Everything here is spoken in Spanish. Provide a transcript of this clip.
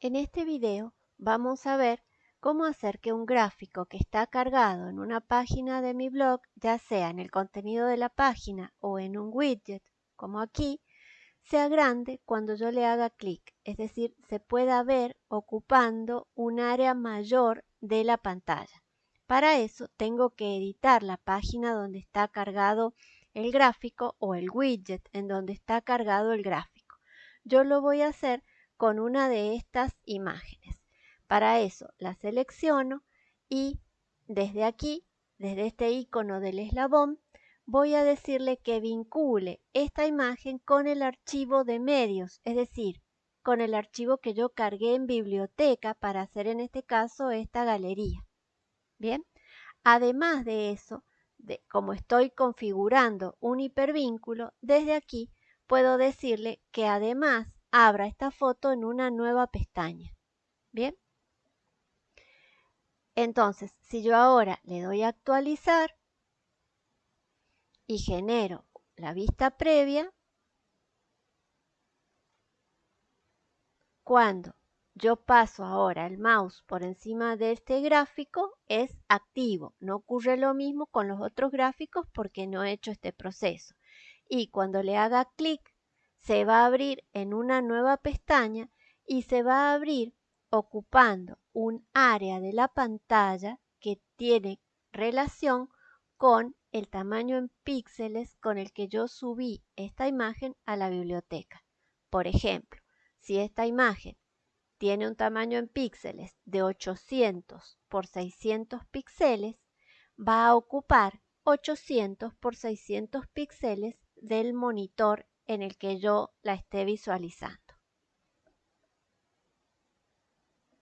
En este video vamos a ver cómo hacer que un gráfico que está cargado en una página de mi blog, ya sea en el contenido de la página o en un widget, como aquí, sea grande cuando yo le haga clic, es decir, se pueda ver ocupando un área mayor de la pantalla. Para eso tengo que editar la página donde está cargado el gráfico o el widget en donde está cargado el gráfico. Yo lo voy a hacer con una de estas imágenes. Para eso la selecciono y desde aquí, desde este icono del eslabón, voy a decirle que vincule esta imagen con el archivo de medios, es decir, con el archivo que yo cargué en biblioteca para hacer en este caso esta galería. Bien, además de eso, como estoy configurando un hipervínculo, desde aquí puedo decirle que además abra esta foto en una nueva pestaña. Bien. Entonces, si yo ahora le doy a actualizar y genero la vista previa, cuando yo paso ahora el mouse por encima de este gráfico, es activo. No ocurre lo mismo con los otros gráficos porque no he hecho este proceso. Y cuando le haga clic se va a abrir en una nueva pestaña y se va a abrir ocupando un área de la pantalla que tiene relación con el tamaño en píxeles con el que yo subí esta imagen a la biblioteca. Por ejemplo, si esta imagen tiene un tamaño en píxeles de 800 por 600 píxeles, va a ocupar 800 por 600 píxeles del monitor en el que yo la esté visualizando.